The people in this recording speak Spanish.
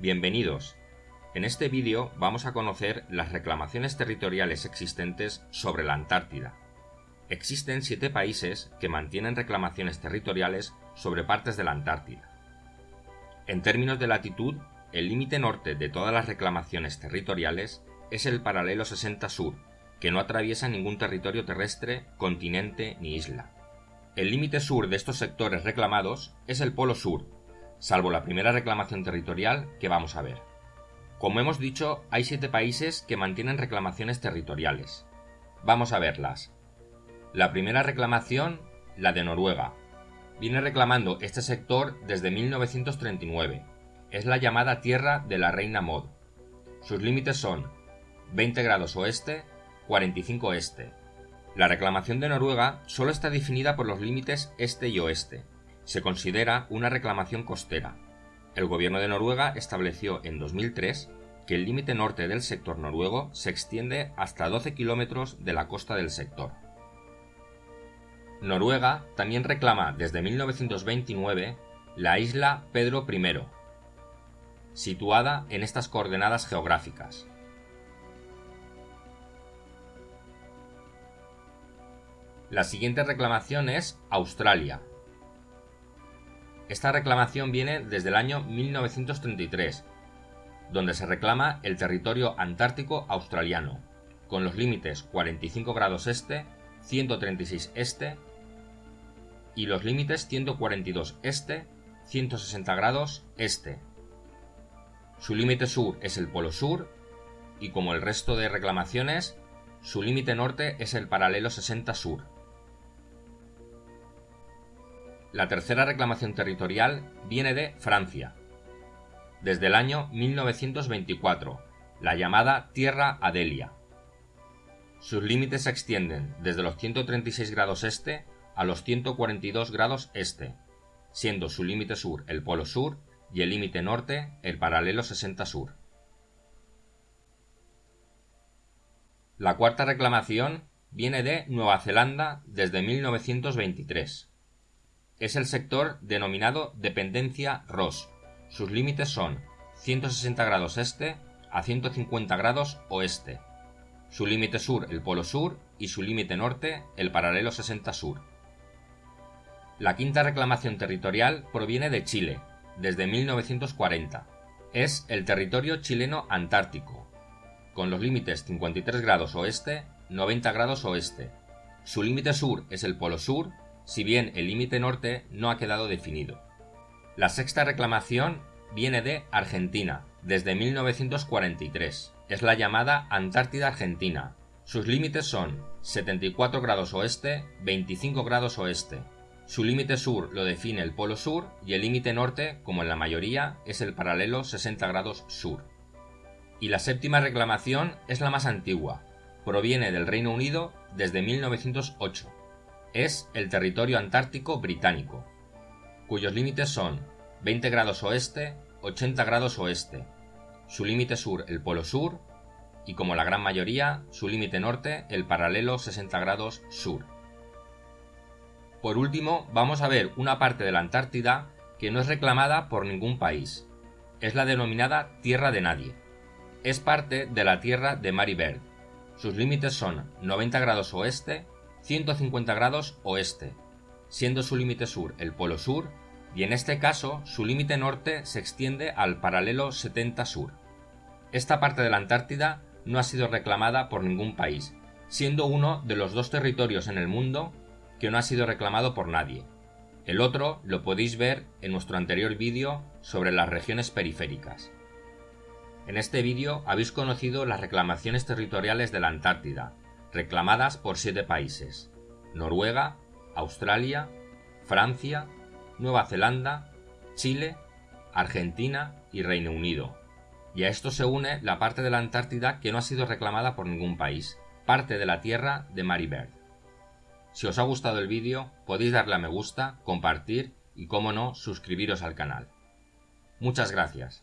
Bienvenidos. En este vídeo vamos a conocer las reclamaciones territoriales existentes sobre la Antártida. Existen siete países que mantienen reclamaciones territoriales sobre partes de la Antártida. En términos de latitud, el límite norte de todas las reclamaciones territoriales es el paralelo 60 sur, que no atraviesa ningún territorio terrestre, continente ni isla. El límite sur de estos sectores reclamados es el Polo Sur, salvo la primera reclamación territorial que vamos a ver. Como hemos dicho, hay siete países que mantienen reclamaciones territoriales. Vamos a verlas. La primera reclamación, la de Noruega. Viene reclamando este sector desde 1939. Es la llamada Tierra de la Reina Mod. Sus límites son 20 grados oeste, 45 este. La reclamación de Noruega solo está definida por los límites este y oeste, se considera una reclamación costera. El gobierno de Noruega estableció en 2003 que el límite norte del sector noruego se extiende hasta 12 kilómetros de la costa del sector. Noruega también reclama desde 1929 la isla Pedro I, situada en estas coordenadas geográficas. La siguiente reclamación es Australia, esta reclamación viene desde el año 1933, donde se reclama el territorio antártico australiano, con los límites 45 grados este, 136 este y los límites 142 este, 160 grados este. Su límite sur es el Polo Sur y como el resto de reclamaciones, su límite norte es el paralelo 60 sur. La tercera reclamación territorial viene de Francia. Desde el año 1924, la llamada Tierra Adelia. Sus límites se extienden desde los 136 grados este a los 142 grados este, siendo su límite sur el Polo Sur y el límite norte el paralelo 60 sur. La cuarta reclamación viene de Nueva Zelanda desde 1923 es el sector denominado dependencia Ross. Sus límites son 160 grados este a 150 grados oeste. Su límite sur el polo sur y su límite norte el paralelo 60 sur. La quinta reclamación territorial proviene de Chile, desde 1940. Es el territorio chileno antártico, con los límites 53 grados oeste, 90 grados oeste. Su límite sur es el polo sur si bien el límite norte no ha quedado definido. La sexta reclamación viene de Argentina, desde 1943. Es la llamada Antártida Argentina. Sus límites son 74 grados oeste, 25 grados oeste. Su límite sur lo define el Polo Sur y el límite norte, como en la mayoría, es el paralelo 60 grados sur. Y la séptima reclamación es la más antigua. Proviene del Reino Unido desde 1908 es el territorio antártico británico, cuyos límites son 20 grados oeste, 80 grados oeste, su límite sur el polo sur y como la gran mayoría, su límite norte el paralelo 60 grados sur. Por último, vamos a ver una parte de la Antártida que no es reclamada por ningún país. Es la denominada Tierra de Nadie. Es parte de la Tierra de Mary Bird. Sus límites son 90 grados oeste, 150 grados oeste, siendo su límite sur el polo sur y en este caso su límite norte se extiende al paralelo 70 sur. Esta parte de la Antártida no ha sido reclamada por ningún país, siendo uno de los dos territorios en el mundo que no ha sido reclamado por nadie. El otro lo podéis ver en nuestro anterior vídeo sobre las regiones periféricas. En este vídeo habéis conocido las reclamaciones territoriales de la Antártida, reclamadas por siete países, Noruega, Australia, Francia, Nueva Zelanda, Chile, Argentina y Reino Unido. Y a esto se une la parte de la Antártida que no ha sido reclamada por ningún país, parte de la tierra de Mary Bird. Si os ha gustado el vídeo, podéis darle a me gusta, compartir y, como no, suscribiros al canal. Muchas gracias.